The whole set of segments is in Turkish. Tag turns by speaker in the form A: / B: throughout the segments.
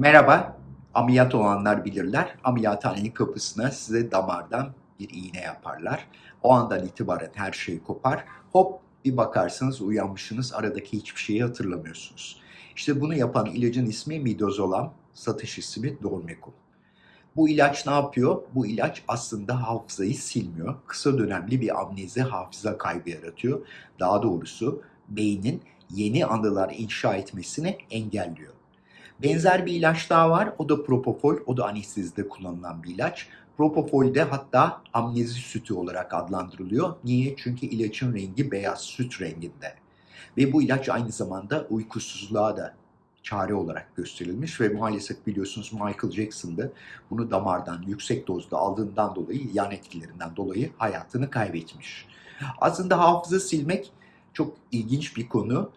A: Merhaba, ameliyat olanlar bilirler. Ameliyathanenin kapısına size damardan bir iğne yaparlar. O andan itibaren her şey kopar. Hop bir bakarsınız uyanmışsınız aradaki hiçbir şeyi hatırlamıyorsunuz. İşte bunu yapan ilacın ismi midazolam, satış ismi Dormecum. Bu ilaç ne yapıyor? Bu ilaç aslında hafızayı silmiyor. Kısa dönemli bir amnezi hafıza kaybı yaratıyor. Daha doğrusu beynin yeni anılar inşa etmesini engelliyor. Benzer bir ilaç daha var. O da propofol. O da anestezide kullanılan bir ilaç. Propofol de hatta amnezi sütü olarak adlandırılıyor. Niye? Çünkü ilacın rengi beyaz, süt renginde. Ve bu ilaç aynı zamanda uykusuzluğa da çare olarak gösterilmiş ve maalesef biliyorsunuz Michael Jackson da bunu damardan yüksek dozda aldığından dolayı yan etkilerinden dolayı hayatını kaybetmiş. Aslında hafıza silmek çok ilginç bir konu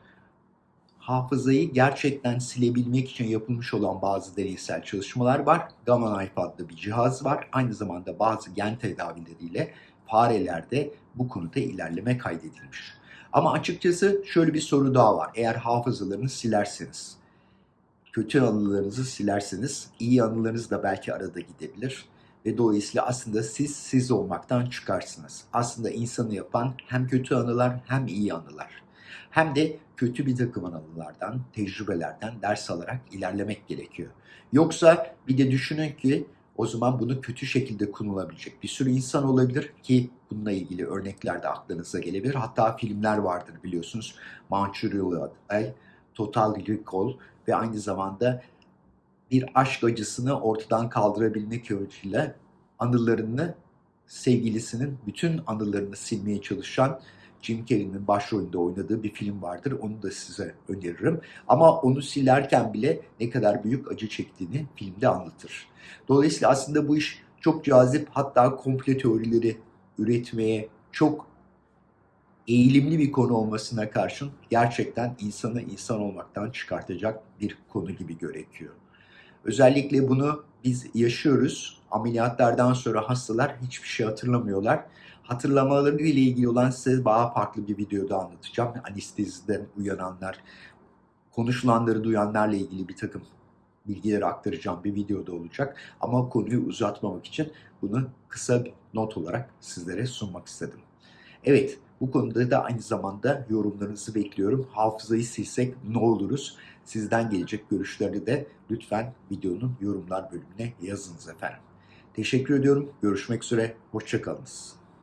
A: hafızayı gerçekten silebilmek için yapılmış olan bazı deneysel çalışmalar var. Gamma Knife adlı bir cihaz var. Aynı zamanda bazı gen tedavileriyle farelerde bu konuda ilerleme kaydedilmiş. Ama açıkçası şöyle bir soru daha var. Eğer hafızalarınızı silerseniz, kötü anılarınızı silerseniz, iyi anılarınız da belki arada gidebilir. Ve dolayısıyla aslında siz siz olmaktan çıkarsınız. Aslında insanı yapan hem kötü anılar hem iyi anılar hem de kötü bir takım anılardan, tecrübelerden ders alarak ilerlemek gerekiyor. Yoksa bir de düşünün ki o zaman bunu kötü şekilde kullanılabilecek bir sürü insan olabilir ki bununla ilgili örnekler de aklınıza gelebilir. Hatta filmler vardır biliyorsunuz. Manchurian Ay, Total Recall ve aynı zamanda bir aşk acısını ortadan kaldırabilmek amacıyla anılarını sevgilisinin bütün anılarını silmeye çalışan Jim Carrey'nin başrolünde oynadığı bir film vardır. Onu da size öneririm. Ama onu silerken bile ne kadar büyük acı çektiğini filmde anlatır. Dolayısıyla aslında bu iş çok cazip hatta komple teorileri üretmeye çok eğilimli bir konu olmasına karşın gerçekten insanı insan olmaktan çıkartacak bir konu gibi gerekiyor. Özellikle bunu biz yaşıyoruz. Ameliyatlardan sonra hastalar hiçbir şey hatırlamıyorlar. Hatırlamaları ile ilgili olan size daha farklı bir videoda anlatacağım. Anesteziden uyananlar, konuşulanları duyanlarla ilgili bir takım bilgileri aktaracağım bir videoda olacak. Ama konuyu uzatmamak için bunu kısa bir not olarak sizlere sunmak istedim. Evet, bu konuda da aynı zamanda yorumlarınızı bekliyorum. Hafızayı silsek ne oluruz? Sizden gelecek görüşleri de lütfen videonun yorumlar bölümüne yazınız efendim. Teşekkür ediyorum. Görüşmek üzere. Hoşçakalınız.